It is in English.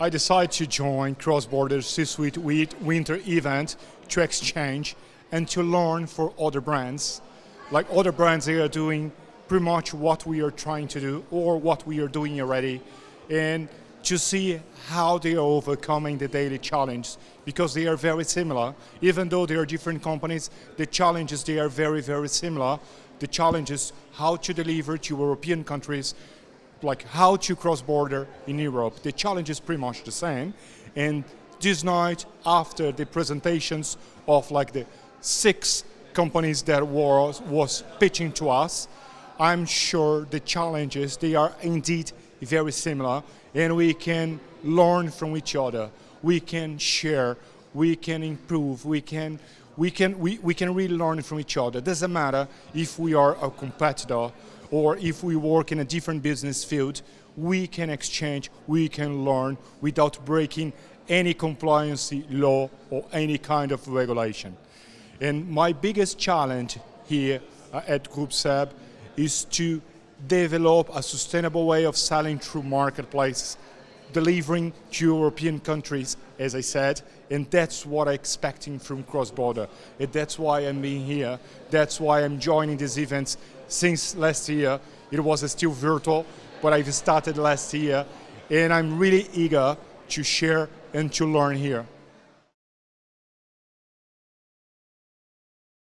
I decided to join Cross-Border C-Suite Winter event to exchange and to learn for other brands. Like other brands, they are doing pretty much what we are trying to do or what we are doing already. And to see how they are overcoming the daily challenge because they are very similar. Even though they are different companies, the challenges, they are very, very similar. The challenges, how to deliver to European countries, like how to cross border in Europe. The challenge is pretty much the same. And this night, after the presentations of like the six companies that was, was pitching to us, I'm sure the challenges, they are indeed very similar and we can learn from each other. We can share, we can improve, we can, we can, we, we can really learn from each other. It doesn't matter if we are a competitor or if we work in a different business field, we can exchange, we can learn without breaking any compliance law or any kind of regulation. And my biggest challenge here uh, at Group SEB is to develop a sustainable way of selling through marketplaces, delivering to European countries, as I said, and that's what I'm expecting from cross-border. That's why I'm being here, that's why I'm joining these events since last year. It was still virtual, but I've started last year, and I'm really eager to share and to learn here.